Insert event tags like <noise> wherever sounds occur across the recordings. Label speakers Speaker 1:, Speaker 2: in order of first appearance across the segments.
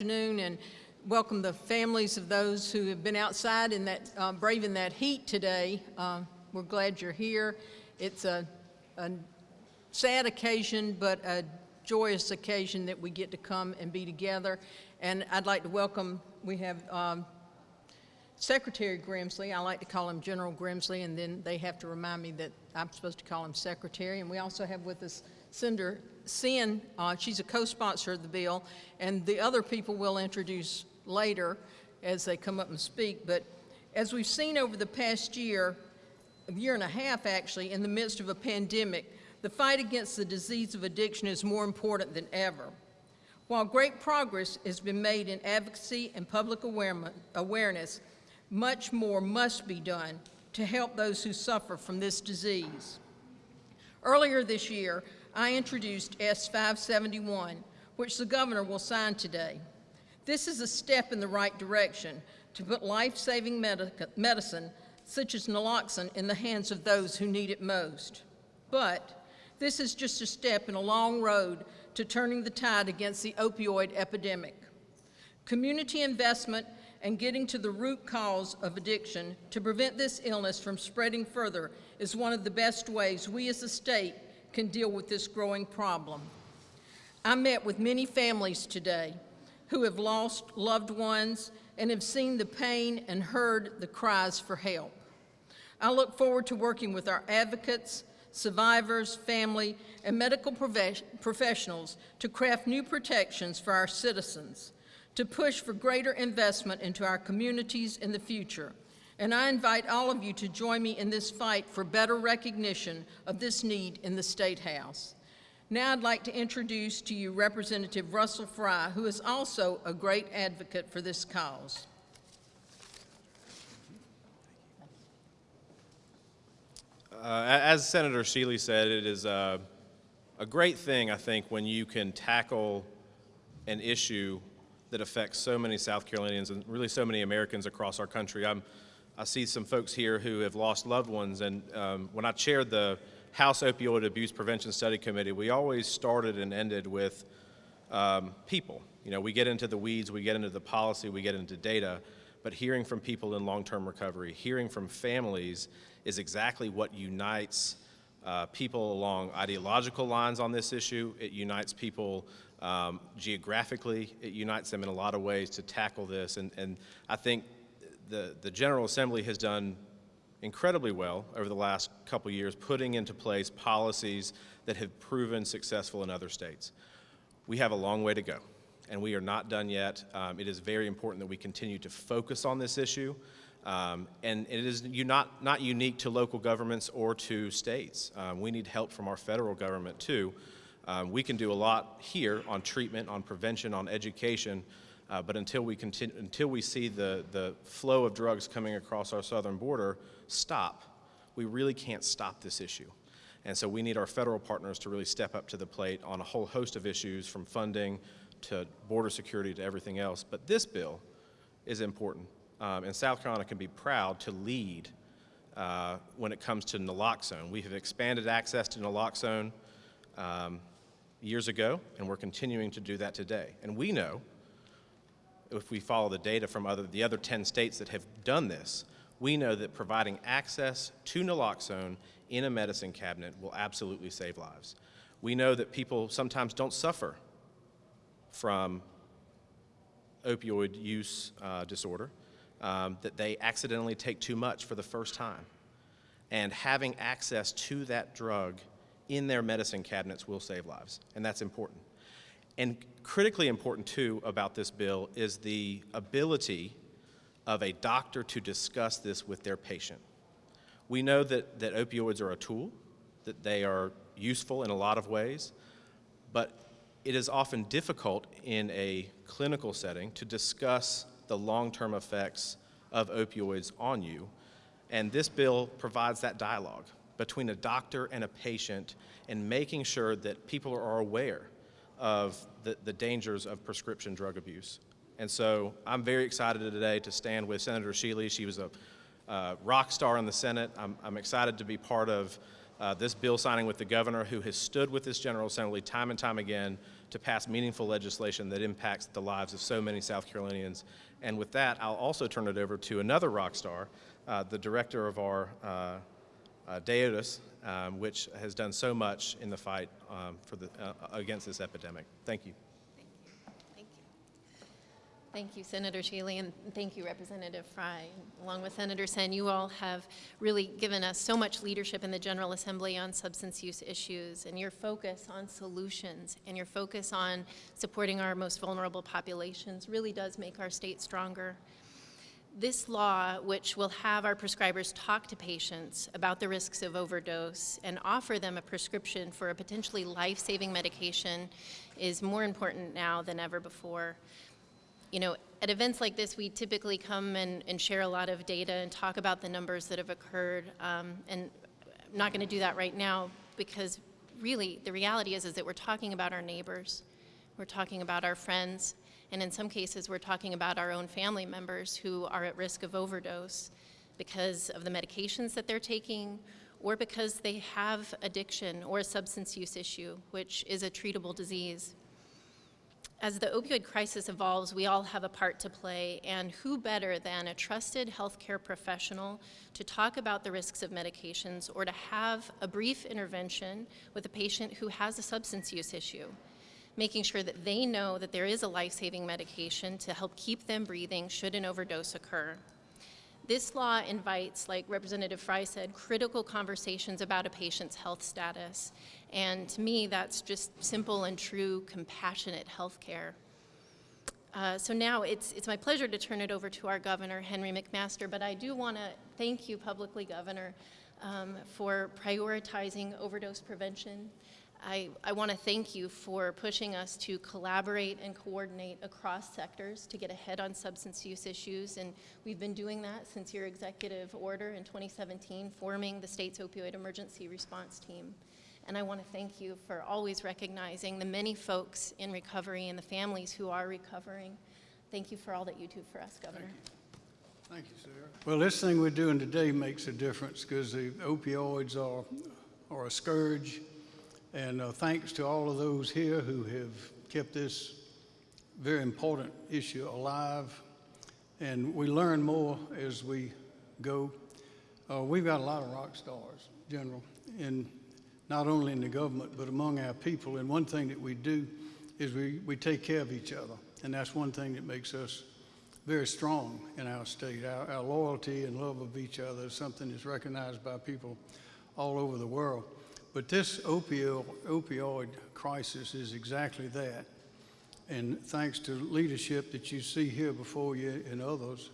Speaker 1: afternoon and welcome the families of those who have been outside in that, uh, braving that heat today. Uh, we're glad you're here. It's a, a sad occasion, but a joyous occasion that we get to come and be together. And I'd like to welcome, we have um, Secretary Grimsley. I like to call him General Grimsley, and then they have to remind me that I'm supposed to call him Secretary. And we also have with us Senator Senn, Uh, she's a co-sponsor of the bill, and the other people we'll introduce later as they come up and speak. But as we've seen over the past year, a year and a half actually, in the midst of a pandemic, the fight against the disease of addiction is more important than ever. While great progress has been made in advocacy and public awareness, much more must be done to help those who suffer from this disease. Earlier this year, I introduced S-571, which the governor will sign today. This is a step in the right direction to put life-saving medicine, such as naloxone, in the hands of those who need it most. But this is just a step in a long road to turning the tide against the opioid epidemic. Community investment and getting to the root cause of addiction to prevent this illness from spreading further is one of the best ways we as a state can deal with this growing problem. I met with many families today who have lost loved ones and have seen the pain and heard the cries for help. I look forward to working with our advocates, survivors, family, and medical professionals to craft new protections for our citizens to push for greater investment into our communities in the future. And I invite all of you to join me in this fight for better recognition of this need in the State House. Now I'd like to introduce to you Representative Russell Fry, who is also a great advocate for this cause.
Speaker 2: Uh, as Senator Shealy said, it is uh, a great thing, I think, when you can tackle an issue that affects so many South Carolinians and really so many Americans across our country. I'm, I see some folks here who have lost loved ones, and um, when I chaired the House Opioid Abuse Prevention Study Committee, we always started and ended with um, people. You know, we get into the weeds, we get into the policy, we get into data, but hearing from people in long-term recovery, hearing from families is exactly what unites uh, people along ideological lines on this issue. It unites people um, geographically, it unites them in a lot of ways to tackle this. And, and I think the, the General Assembly has done incredibly well over the last couple years putting into place policies that have proven successful in other states. We have a long way to go and we are not done yet. Um, it is very important that we continue to focus on this issue. Um, and it is not, not unique to local governments or to states. Um, we need help from our federal government too. Um, we can do a lot here on treatment, on prevention, on education, uh, but until we, continue, until we see the, the flow of drugs coming across our southern border stop, we really can't stop this issue. And so we need our federal partners to really step up to the plate on a whole host of issues from funding to border security to everything else. But this bill is important. Um, and South Carolina can be proud to lead uh, when it comes to naloxone. We have expanded access to naloxone. Um, years ago, and we're continuing to do that today. And we know, if we follow the data from other, the other 10 states that have done this, we know that providing access to naloxone in a medicine cabinet will absolutely save lives. We know that people sometimes don't suffer from opioid use uh, disorder, um, that they accidentally take too much for the first time. And having access to that drug in their medicine cabinets will save lives, and that's important. And critically important, too, about this bill is the ability of a doctor to discuss this with their patient. We know that, that opioids are a tool, that they are useful in a lot of ways, but it is often difficult in a clinical setting to discuss the long-term effects of opioids on you, and this bill provides that dialogue between a doctor and a patient and making sure that people are aware of the, the dangers of prescription drug abuse. And so I'm very excited today to stand with Senator Shealy. She was a uh, rock star in the Senate. I'm, I'm excited to be part of uh, this bill signing with the governor who has stood with this General Assembly time and time again to pass meaningful legislation that impacts the lives of so many South Carolinians. And with that, I'll also turn it over to another rock star, uh, the director of our uh, uh, um, which has done so much in the fight um, for the, uh, against this epidemic. Thank you.
Speaker 3: Thank you. Thank you, Senator Shealy, and thank you, Representative Fry. Along with Senator Senn, you all have really given us so much leadership in the General Assembly on substance use issues, and your focus on solutions and your focus on supporting our most vulnerable populations really does make our state stronger. This law, which will have our prescribers talk to patients about the risks of overdose and offer them a prescription for a potentially life-saving medication, is more important now than ever before. You know, at events like this, we typically come and, and share a lot of data and talk about the numbers that have occurred. Um, and I'm not going to do that right now because really the reality is, is that we're talking about our neighbors. We're talking about our friends. And in some cases, we're talking about our own family members who are at risk of overdose because of the medications that they're taking or because they have addiction or a substance use issue, which is a treatable disease. As the opioid crisis evolves, we all have a part to play, and who better than a trusted healthcare professional to talk about the risks of medications or to have a brief intervention with a patient who has a substance use issue, making sure that they know that there is a life-saving medication to help keep them breathing should an overdose occur. This law invites, like Representative Fry said, critical conversations about a patient's health status. And to me, that's just simple and true, compassionate health care. Uh, so now it's, it's my pleasure to turn it over to our governor, Henry McMaster, but I do want to thank you publicly, Governor, um, for prioritizing overdose prevention. I, I want to thank you for pushing us to collaborate and coordinate across sectors to get ahead on substance use issues, and we've been doing that since your executive order in 2017, forming the state's opioid emergency response team. And I want to thank you for always recognizing the many folks in recovery and the families who are recovering. Thank you for all that you do for us, Governor.
Speaker 4: Thank you, Sara. Well, this thing we're doing today makes a difference because the opioids are, are a scourge. And uh, thanks to all of those here who have kept this very important issue alive. And we learn more as we go. Uh, we've got a lot of rock stars, General, in not only in the government, but among our people. And one thing that we do is we, we take care of each other. And that's one thing that makes us very strong in our state. Our, our loyalty and love of each other is something that's recognized by people all over the world. But this opioid, opioid crisis is exactly that. And thanks to leadership that you see here before you and others,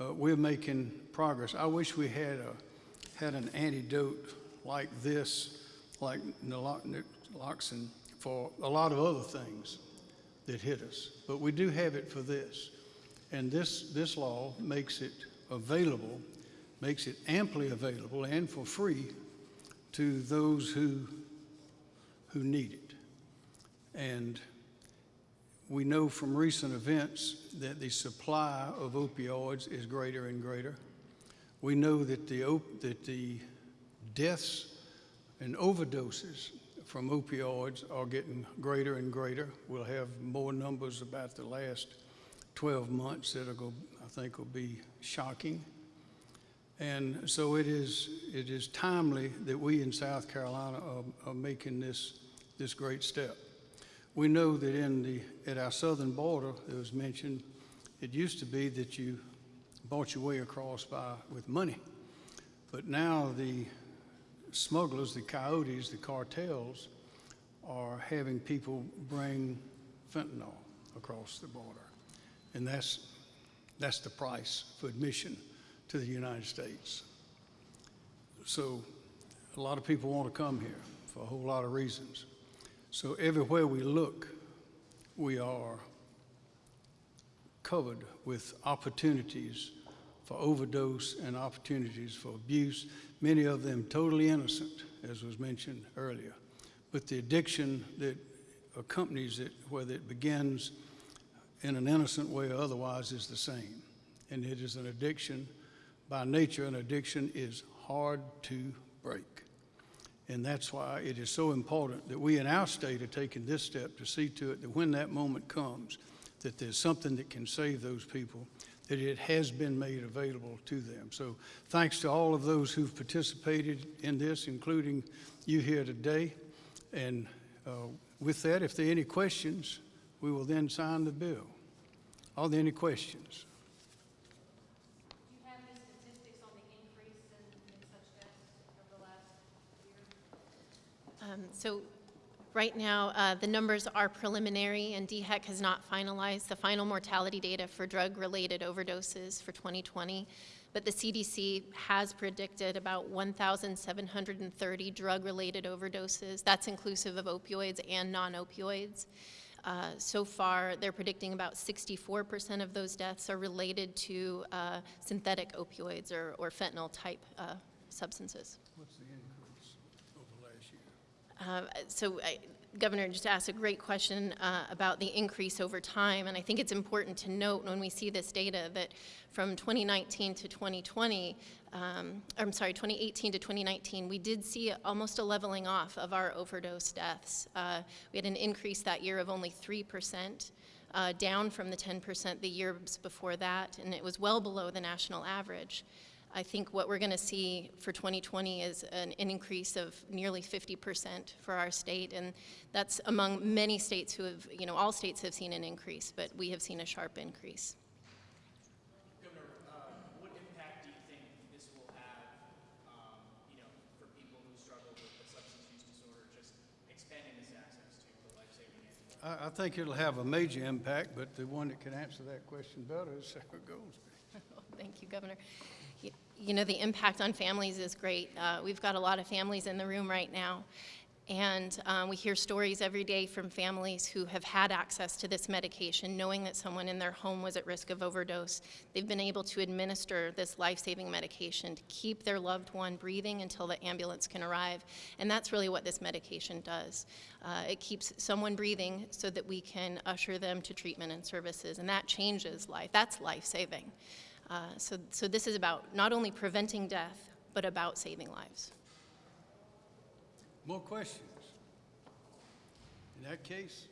Speaker 4: uh, we're making progress. I wish we had a had an antidote like this, like naloxone, for a lot of other things that hit us. But we do have it for this. And this, this law makes it available, makes it amply available and for free to those who, who need it. And we know from recent events that the supply of opioids is greater and greater. We know that the, that the deaths and overdoses from opioids are getting greater and greater. We'll have more numbers about the last 12 months that I think will be shocking. And so it is, it is timely that we in South Carolina are, are making this, this great step. We know that in the, at our southern border, it was mentioned, it used to be that you bought your way across by, with money. But now the smugglers, the coyotes, the cartels are having people bring fentanyl across the border. And that's, that's the price for admission to the United States. So a lot of people want to come here for a whole lot of reasons. So everywhere we look, we are covered with opportunities for overdose and opportunities for abuse, many of them totally innocent, as was mentioned earlier. But the addiction that accompanies it, whether it begins in an innocent way or otherwise, is the same. And it is an addiction by nature, an addiction is hard to break. And that's why it is so important that we in our state are taking this step to see to it that when that moment comes, that there's something that can save those people, that it has been made available to them. So thanks to all of those who've participated in this, including you here today. And uh, with that, if there are any questions, we will then sign the bill. Are there any questions?
Speaker 3: Do you have the statistics on the increase in, in such deaths over the last year? Um, so, right now, uh, the numbers are preliminary, and DHEC has not finalized the final mortality data for drug-related overdoses for 2020. But the CDC has predicted about 1,730 drug-related overdoses. That's inclusive of opioids and non-opioids. Uh, So far, they're predicting about 64% of those deaths are related to uh, synthetic opioids or or fentanyl-type uh, substances.
Speaker 4: What's the increase over last year?
Speaker 3: Uh, So I- Governor just asked a great question uh, about the increase over time, and I think it's important to note when we see this data that from 2019 to 2020, um, I'm sorry, 2018 to 2019, we did see almost a leveling off of our overdose deaths. Uh, We had an increase that year of only 3%, uh, down from the 10% the years before that, and it was well below the national average. I think what we're going to see for 2020 is an, an increase of nearly 50% for our state, and that's among many states who have, you know, all states have seen an increase, but we have seen a sharp increase.
Speaker 5: Governor, uh, what impact do you think this will have, um, you know, for people who struggle with a substance use disorder, just expanding this access to life-saving?
Speaker 4: I, I think it'll have a major impact, but the one that can answer that question better is Sara Goldsby. <laughs>
Speaker 3: Thank you, Governor. You know, the impact on families is great. Uh, We've got a lot of families in the room right now, and um, we hear stories every day from families who have had access to this medication, knowing that someone in their home was at risk of overdose. They've been able to administer this life-saving medication to keep their loved one breathing until the ambulance can arrive, and that's really what this medication does. Uh, It keeps someone breathing so that we can usher them to treatment and services, and that changes life. That's life-saving. Uh, So, so this is about not only preventing death, but about saving lives.
Speaker 4: More questions? In that case.